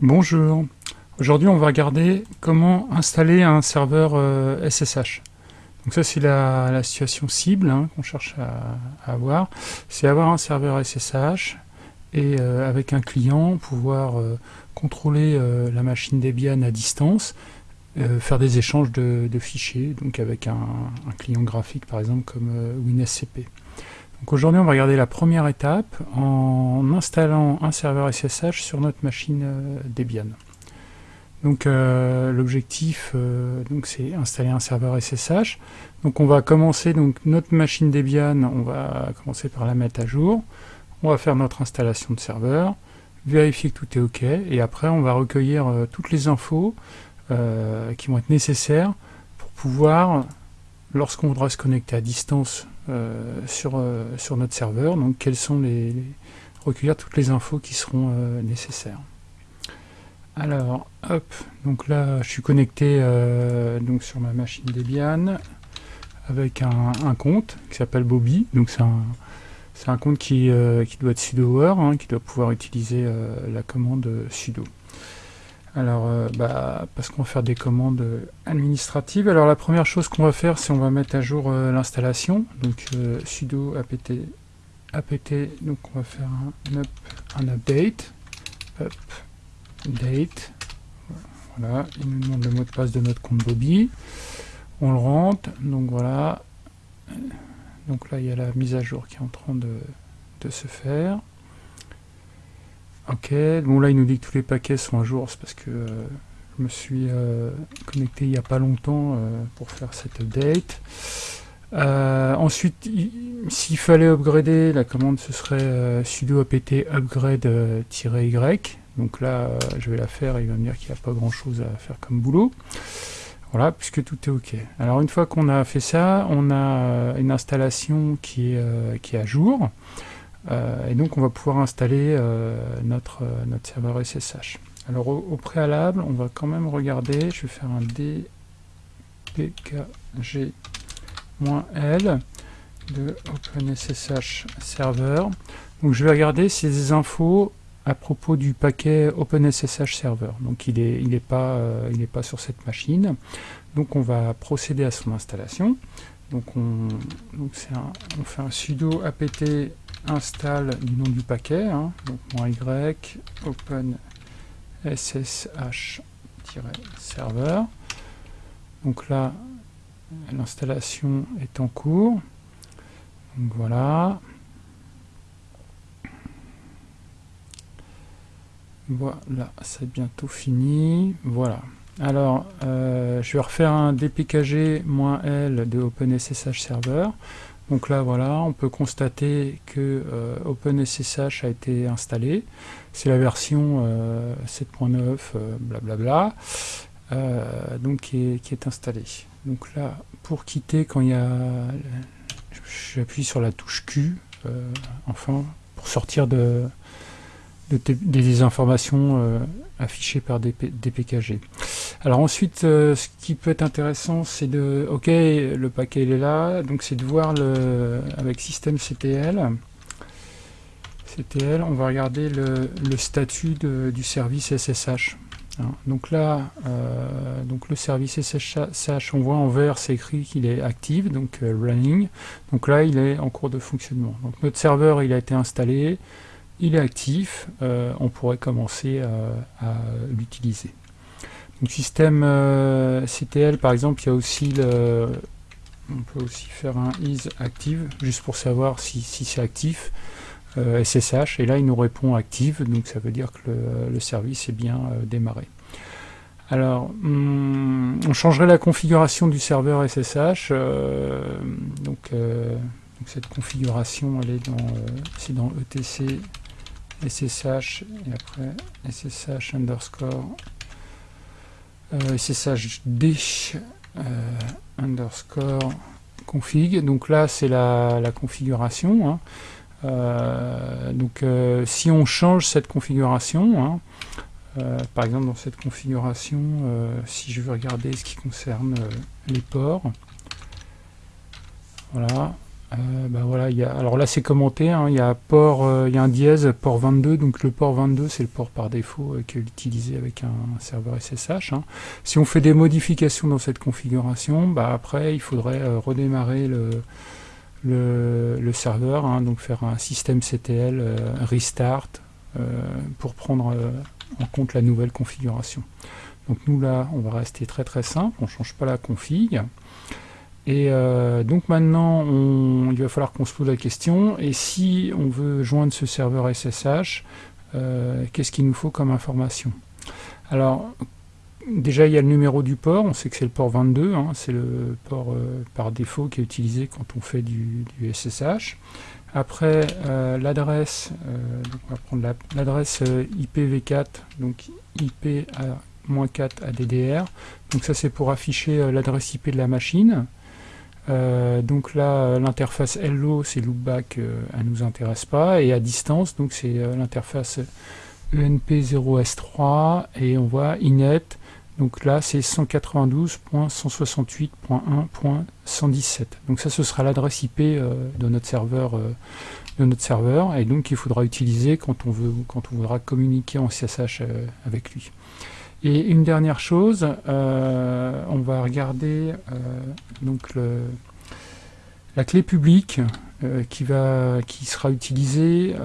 Bonjour, aujourd'hui on va regarder comment installer un serveur SSH. Euh, Donc ça c'est la, situation cible hein, qu'on cherche à, avoir, c'est avoir un serveur SSH et euh, avec un client pouvoir euh, contrôler la machine Debian à distance, faire des échanges de, fichiers, donc avec un, un, client graphique par exemple comme WinSCP. Aujourd'hui on va regarder la première étape en installant un serveur SSH sur notre machine euh, Debian. Donc euh, l'objectif euh, c'est installer un serveur SSH. Donc on va commencer donc notre machine Debian, on va commencer par la mettre à jour. On va faire notre installation de serveur, vérifier que tout est OK et après on va recueillir toutes les infos qui vont être nécessaires pour pouvoir lorsqu'on voudra se connecter à distance sur, euh, sur notre serveur, donc quelles sont les, recueillir toutes les infos qui seront euh, nécessaires. Alors, hop, donc là je suis connecté donc sur ma machine Debian avec un, compte qui s'appelle Bobby, donc c'est un, un compte qui, qui doit être sudo hein, qui doit pouvoir utiliser la commande sudo. Alors, euh, bah, parce qu'on va faire des commandes administratives. Alors la première chose qu'on va faire, c'est on va mettre à jour euh, l'installation. Donc euh, sudo apt, apt, donc on va faire un, update. update. Voilà, il nous demande le mot de passe de notre compte Bobby. On le rentre, donc voilà. Donc là, il y a la mise à jour qui est en train de se faire. Ok, bon là il nous dit que tous les paquets sont à jour, c'est parce que euh, je me suis euh, connecté il n'y a pas longtemps euh, pour faire cette update. ensuite, s'il fallait upgrader, la commande ce serait sudo apt upgrade-y. Donc là, je vais la faire et il va me dire qu'il n'y a pas grand chose à faire comme boulot. Voilà, puisque tout est OK. Alors une fois qu'on a fait ça, on a une installation qui est, qui est à jour. Euh, et donc on va pouvoir installer euh, notre, euh, notre serveur SSH. Alors au, préalable, on va quand même regarder, je vais faire un dpkg-l de OpenSSH server. Donc je vais regarder ces infos à propos du paquet OpenSSH server. Donc il n'est il pas, pas sur cette machine. Donc on va procéder à son installation. Donc on, on fait un sudo apt install du nom du paquet, hein, donc y open ssh-server. Donc là, l'installation est en cours. Donc voilà. Voilà, c'est bientôt fini. Voilà. Alors, euh, je vais refaire un dpkg-l de OpenSSH Server. Donc là, voilà, on peut constater que euh, OpenSSH a été installé. C'est la version 7.9, euh, blablabla, donc qui est, installée. Donc là, pour quitter, quand il y a... J'appuie sur la touche Q, enfin, pour sortir de, des informations euh, affichées par des, PKG. Alors ensuite, euh, ce qui peut être intéressant, c'est de... Ok, le paquet est là, donc c'est de voir le avec système CTL. CTL, on va regarder le, statut du service SSH. Hein. donc là, euh, donc le service SSH, on voit en vert, c'est écrit qu'il est actif, donc running. Donc là, il est en cours de fonctionnement. Donc notre serveur, il a été installé il est actif, euh, on pourrait commencer euh, à, l'utiliser. Donc système euh, CTL par exemple, il y a aussi le, on peut aussi faire un is active, juste pour savoir si, c'est actif, SSH, et là il nous répond active, donc ça veut dire que le, service est bien démarré. Alors, hmm, on changerait la configuration du serveur SSH, donc, cette configuration elle est dans, c'est dans etc SSH et après SSH underscore euh, SSH d euh, underscore config. Donc là, c'est la, configuration. Hein. Euh, donc si on change cette configuration, hein, par exemple dans cette configuration, si je veux regarder ce qui concerne les ports, voilà, bah y a, alors là c'est commenté, hein, il y a port, il y a un dièse port 22, donc le port 22 c'est le port par défaut qui est utilisé avec un serveur SSH. Hein. Si on fait des modifications dans cette configuration, bah après il faudrait redémarrer le, le, serveur, hein, donc faire un système CTL restart pour prendre en compte la nouvelle configuration. Donc nous là, on va rester très très simple, on ne change pas la config. Et euh, donc maintenant, il va falloir qu'on se pose la question, et si on veut joindre ce serveur SSH, euh, qu'est-ce qu'il nous faut comme information? Alors, déjà il y a le numéro du port, on sait que c'est le port 22, hein, c'est le port euh, par défaut qui est utilisé quand on fait du, SSH. Après, l'adresse, on va prendre l'adresse IPv4, donc IP à 4 ADDR. Donc ça c'est pour afficher l'adresse IP de la machine. Euh, donc là, euh, l'interface Hello, c'est loopback, elle nous intéresse pas. Et à distance, donc c'est l'interface ENP0S3 et on voit inet. Donc là, c'est 192.168.1.117. Donc ça, ce sera l'adresse IP de notre serveur, de notre serveur, et donc il faudra utiliser quand on veut, quand on voudra communiquer en CSH avec lui. Et une dernière chose, euh, on va regarder euh, donc la clé publique euh, qui, va, qui sera utilisée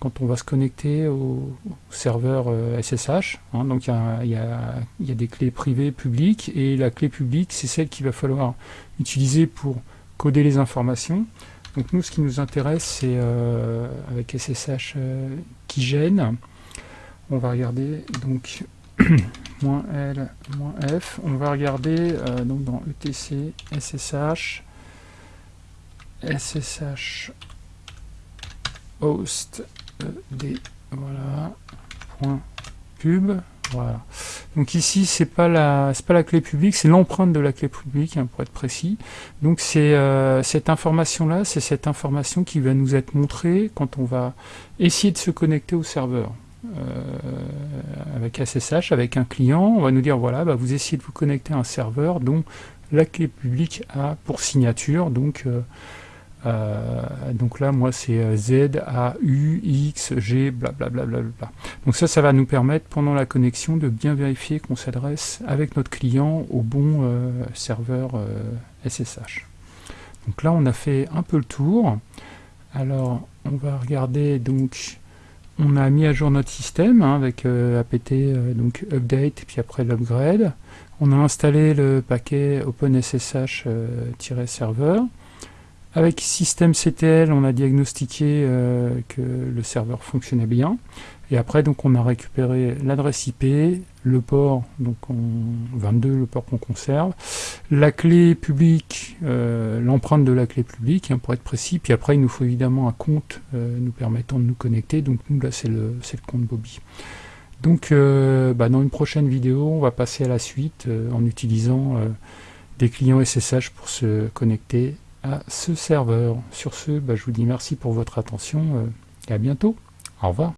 quand on va se connecter au, serveur SSH. Hein. donc il y a, des clés privées publiques et la clé publique c'est celle qu'il va falloir utiliser pour coder les informations. Donc nous ce qui nous intéresse c'est avec SSH qui gêne. On va regarder donc L, F. On va regarder euh, donc dans etc SSH, SSH host d voilà, point pub, voilà. Donc ici, c'est pas la, pas la clé publique, c'est l'empreinte de la clé publique, hein, pour être précis. Donc c'est euh, cette information-là, c'est cette information qui va nous être montrée quand on va essayer de se connecter au serveur. Euh, avec SSH, avec un client, on va nous dire voilà, bah, vous essayez de vous connecter à un serveur dont la clé publique a pour signature, donc, euh, euh, donc là moi c'est Z, A, U, X, G, blablabla. Bla, bla, bla, donc ça, ça va nous permettre pendant la connexion de bien vérifier qu'on s'adresse avec notre client au bon serveur SSH. Donc là on a fait un peu le tour. Alors on va regarder donc on a mis à jour notre système hein, avec euh, apt euh, donc update puis après l'upgrade. On a installé le paquet OpenSSH-serveur. Euh, avec systemctl, on a diagnostiqué que le serveur fonctionnait bien. Et après, donc, on a récupéré l'adresse IP, le port, donc 22, le port qu'on conserve, la clé publique, euh, l'empreinte de la clé publique, hein, pour être précis, puis après, il nous faut évidemment un compte euh, nous permettant de nous connecter, donc nous, là, c'est le, le, compte Bobby. Donc, euh, bah, dans une prochaine vidéo, on va passer à la suite en utilisant des clients SSH pour se connecter à ce serveur. Sur ce, bah, je vous dis merci pour votre attention et à bientôt. Au revoir.